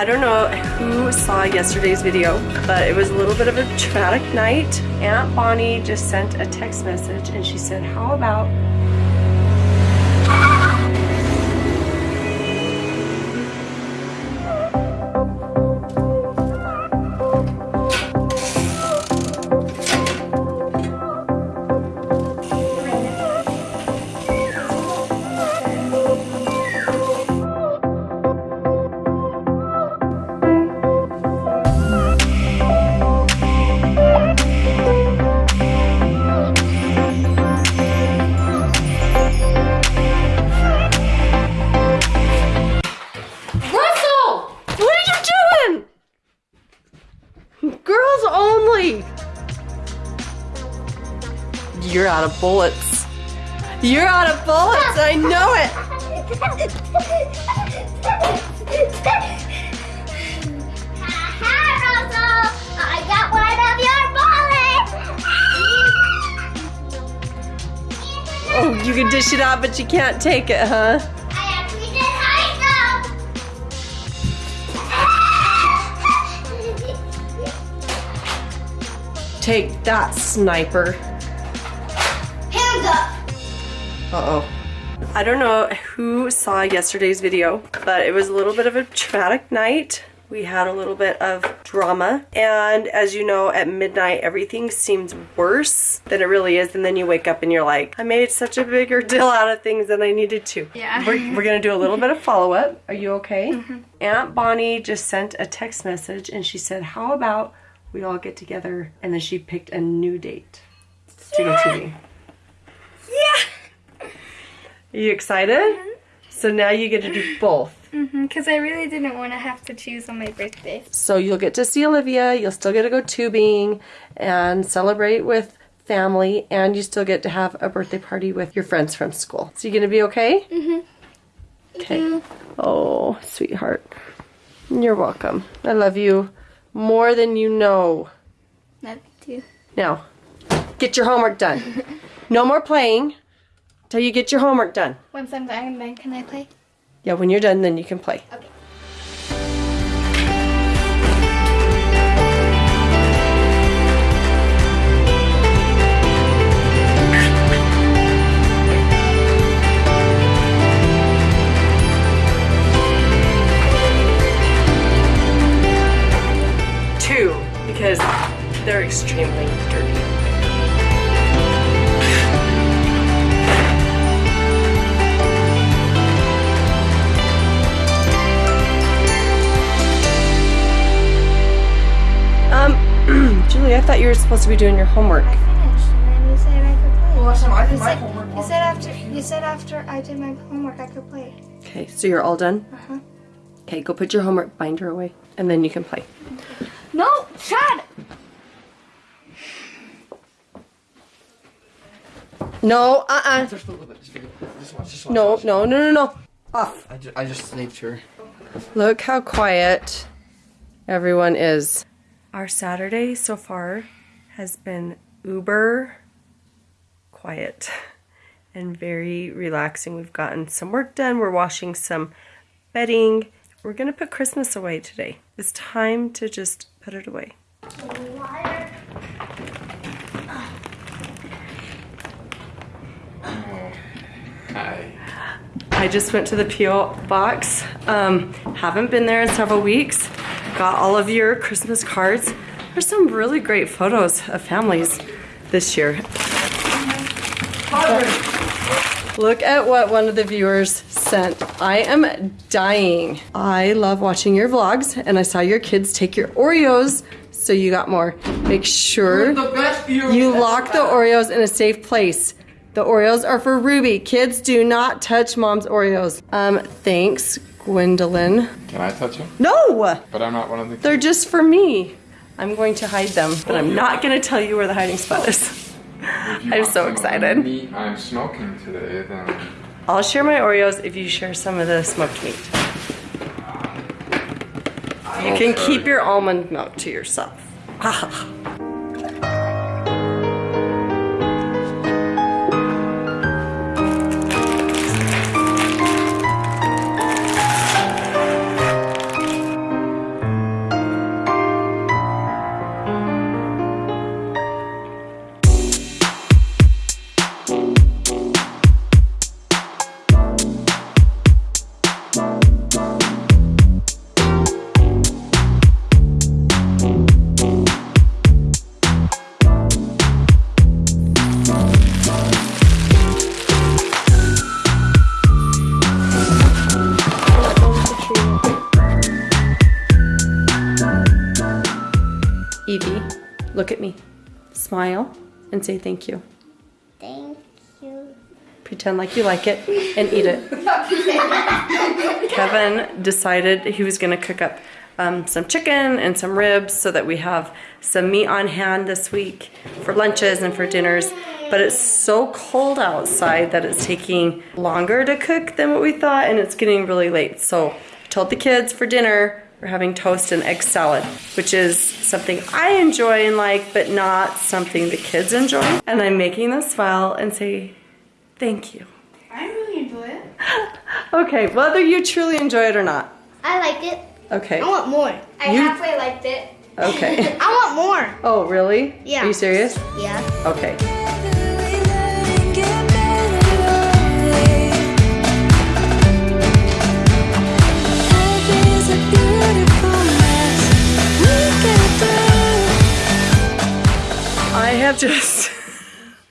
I don't know who saw yesterday's video, but it was a little bit of a traumatic night. Aunt Bonnie just sent a text message and she said, how about out of bullets. You're out of bullets, I know it! Oh, you can dish it out, but you can't take it, huh? Take that, sniper. Hands up! Uh-oh. I don't know who saw yesterday's video, but it was a little bit of a traumatic night. We had a little bit of drama, and as you know, at midnight, everything seems worse than it really is, and then you wake up and you're like, I made such a bigger deal out of things than I needed to. Yeah. We're, we're gonna do a little bit of follow-up. Are you okay? Mm-hmm. Aunt Bonnie just sent a text message, and she said, how about we all get together, and then she picked a new date to go TV. Yeah. Are you excited? So now you get to do both. Because I really didn't want to have to choose on my birthday. So you'll get to see Olivia, you'll still get to go tubing and celebrate with family, and you still get to have a birthday party with your friends from school. So you gonna be okay? Mm-hmm. Okay. Oh, sweetheart. You're welcome. I love you more than you know. Love you too. Now, get your homework done. no more playing till you get your homework done. Once I'm done, then can I play? Yeah, when you're done, then you can play. Okay. I thought you were supposed to be doing your homework. I finished, and then you said I could play. Well, last time I You did my said, homework. you said after you said after I did my homework I could play. Okay, so you're all done? Uh-huh. Okay, go put your homework binder away, and then you can play. No, Chad. No, uh-uh. Just a little bit. Just, a little bit. just watch. Just watch. No, no, no, no, no. Off. I just, I just saved her. Look how quiet everyone is. Our Saturday so far has been uber quiet and very relaxing. We've gotten some work done. We're washing some bedding. We're going to put Christmas away today. It's time to just put it away. Hi. I just went to the P.O. box. Um, haven't been there in several weeks. Got all of your Christmas cards. There's some really great photos of families this year. Look at what one of the viewers sent. I am dying. I love watching your vlogs and I saw your kids take your Oreos, so you got more. Make sure you lock the. Oreos in a safe place. The Oreos are for Ruby. Kids do not touch mom's Oreos. Um, thanks, Gwendolyn. Can I touch them? No! But I'm not one of the. They're just for me. I'm going to hide them, but I'm not going to tell you where the hiding spot is. I'm so some of the excited. Meat I'm smoking today, then I'll share my Oreos if you share some of the smoked meat. You can keep your almond milk to yourself. Look at me. Smile and say thank you. Thank you. Pretend like you like it and eat it. Kevin decided he was going to cook up um, some chicken and some ribs so that we have some meat on hand this week for lunches and for dinners. But it's so cold outside that it's taking longer to cook than what we thought, and it's getting really late. So I told the kids for dinner we're having toast and egg salad, which is something I enjoy and like, but not something the kids enjoy. And I'm making them smile and say thank you. I really enjoy it. Okay, whether you truly enjoy it or not. I liked it. Okay, I want more. I You- halfway liked it. okay. I want more. Oh, really? Yeah. Are you serious? Yeah. Okay. Have just.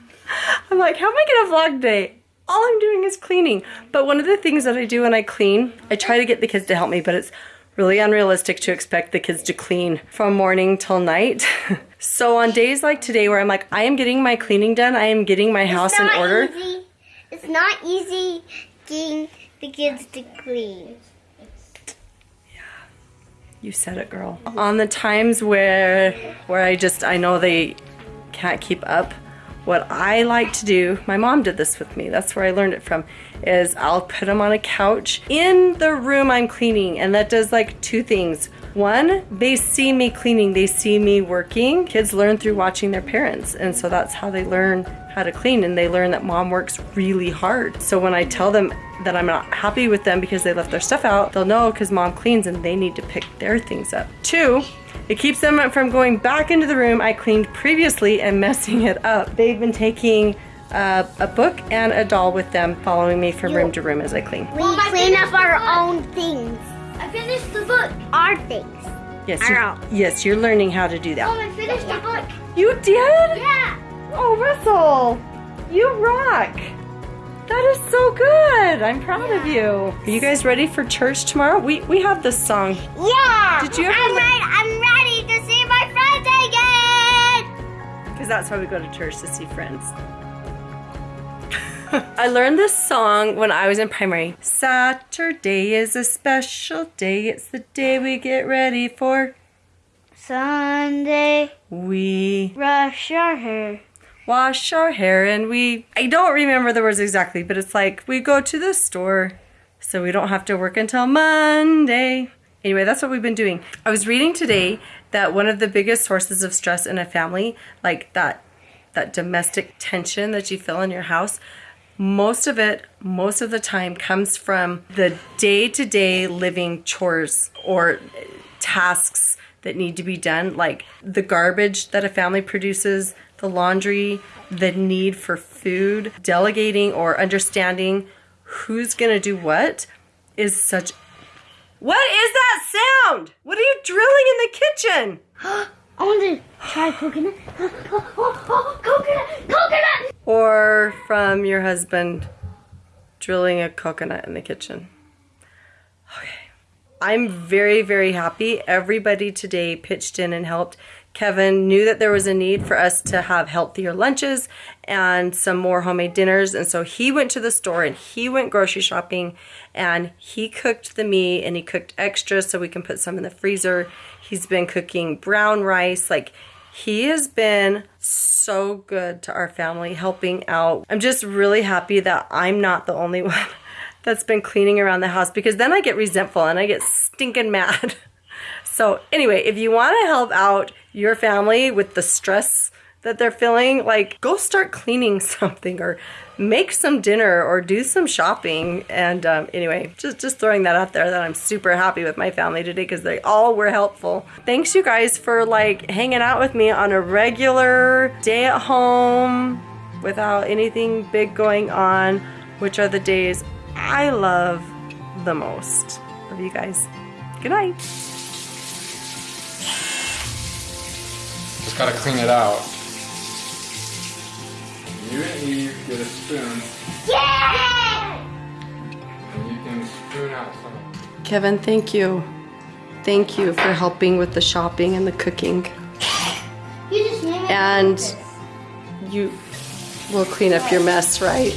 I'm like, how am I gonna vlog today? All I'm doing is cleaning. But one of the things that I do when I clean, I try to get the kids to help me, but it's really unrealistic to expect the kids to clean from morning till night. so on days like today where I'm like, I am getting my cleaning done, I am getting my house it's in not order. Easy. It's not easy getting the kids to clean. Yeah, You said it, girl. On the times where where I just I know they can't keep up, what I like to do, my mom did this with me. That's where I learned it from. Is I'll put them on a couch in the room I'm cleaning, and that does like two things. One, they see me cleaning, they see me working. Kids learn through watching their parents, and so that's how they learn how to clean, and they learn that mom works really hard. So when I tell them that I'm not happy with them because they left their stuff out, they'll know because mom cleans and they need to pick their things up. Two, it keeps them from going back into the room I cleaned previously and messing it up. They've been taking uh, a book and a doll with them, following me from room to room as I clean. We clean up our own things. I finished the book. Our things. Yes, Ow. you're, yes, you're learning how to do Mom, that. Oh, I finished the book. You did? Yeah. Oh, Russell, you rock. That is so good. I'm proud of you. Are you guys ready for church tomorrow? We we have this song. Yeah. Did you ever I'm ready. I'm ready to see my friends again. Because that's why we go to church to see friends. I learned this song when I was in primary. Saturday is a special day. It's the day we get ready for. Sunday, We brush our hair. wash our hair and we. I don't remember the words exactly, but it's like we go to the store so we don't have to work until Monday. Anyway, that's what we've been doing. I was reading today that one of the biggest sources of stress in a family, like that that domestic tension that you feel in your house, most of it, most of the time comes from the day-to-day living chores or tasks that need to be done, like the garbage that a family produces, the laundry, the need for food, delegating or understanding who's to do what is such What is that sound? What are you drilling in the kitchen? I want to try coconut. Coconut, coconut. Or from your husband drilling a coconut in the kitchen. Okay. I'm very, very happy. Everybody today pitched in and helped. Kevin knew that there was a need for us to have healthier lunches and some more homemade dinners. And so he went to the store and he went grocery shopping and he cooked the meat and he cooked extra so we can put some in the freezer. He's been cooking brown rice. Like, he has been so good to our family, helping out. I'm just really happy that I'm not the only one that's been cleaning around the house because then I get resentful and I get stinking mad. So, anyway, if you want to help out your family with the stress that they're feeling, like go start cleaning something or make some dinner or do some shopping. And um, anyway, just just throwing that out there that I'm super happy with my family today because they all were helpful. Thanks you guys for like hanging out with me on a regular day at home without anything big going on, which are the days I love the most. Love you guys. Good night. Just gotta clean it out. You and Eve get a spoon, Yeah. and you can spoon out some. Kevin, thank you. Thank you for helping with the shopping and the cooking. You just And you will clean up your mess, right?